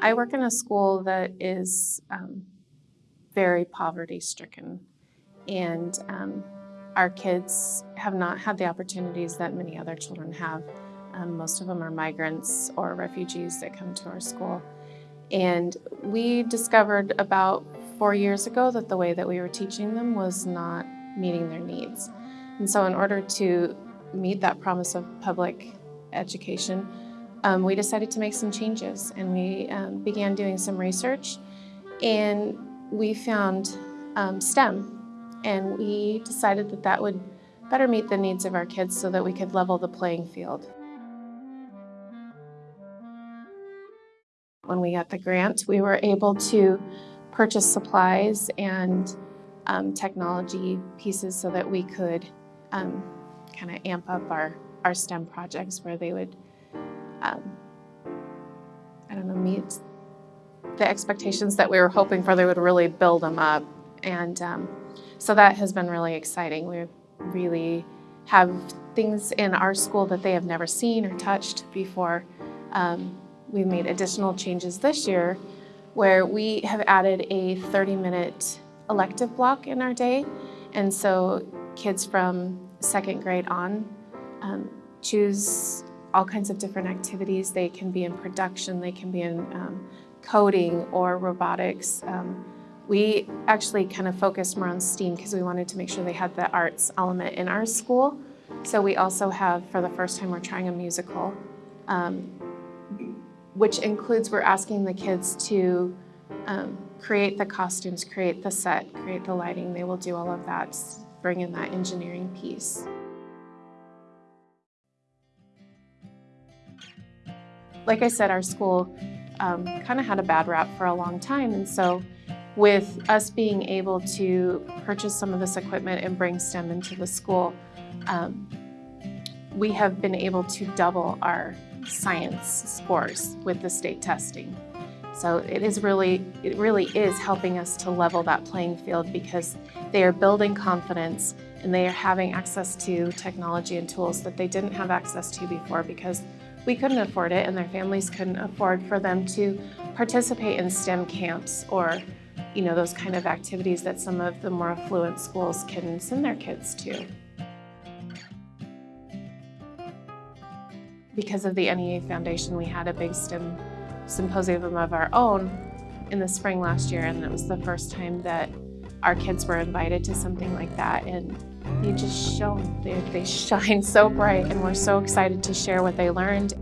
I work in a school that is um, very poverty stricken, and um, our kids have not had the opportunities that many other children have. Um, most of them are migrants or refugees that come to our school. And we discovered about four years ago that the way that we were teaching them was not meeting their needs. And so in order to meet that promise of public education, um, we decided to make some changes and we um, began doing some research and we found um, STEM and we decided that that would better meet the needs of our kids so that we could level the playing field. When we got the grant, we were able to purchase supplies and um, technology pieces so that we could um, kind of amp up our, our STEM projects where they would, um, I don't know, meet the expectations that we were hoping for. They would really build them up. And um, so that has been really exciting. We really have things in our school that they have never seen or touched before. Um, we made additional changes this year where we have added a 30-minute elective block in our day. And so kids from second grade on um, choose all kinds of different activities. They can be in production, they can be in um, coding or robotics. Um, we actually kind of focused more on STEAM because we wanted to make sure they had the arts element in our school. So we also have, for the first time, we're trying a musical, um, which includes we're asking the kids to um, create the costumes, create the set, create the lighting. They will do all of that, bring in that engineering piece. Like I said, our school um, kind of had a bad rap for a long time, and so with us being able to purchase some of this equipment and bring STEM into the school, um, we have been able to double our science scores with the state testing. So it is really, it really is helping us to level that playing field because they are building confidence and they are having access to technology and tools that they didn't have access to before because we couldn't afford it and their families couldn't afford for them to participate in STEM camps or you know, those kind of activities that some of the more affluent schools can send their kids to. Because of the NEA Foundation, we had a big STEM symposium of our own in the spring last year, and it was the first time that our kids were invited to something like that, and they just shone. They, they shine so bright, and we're so excited to share what they learned.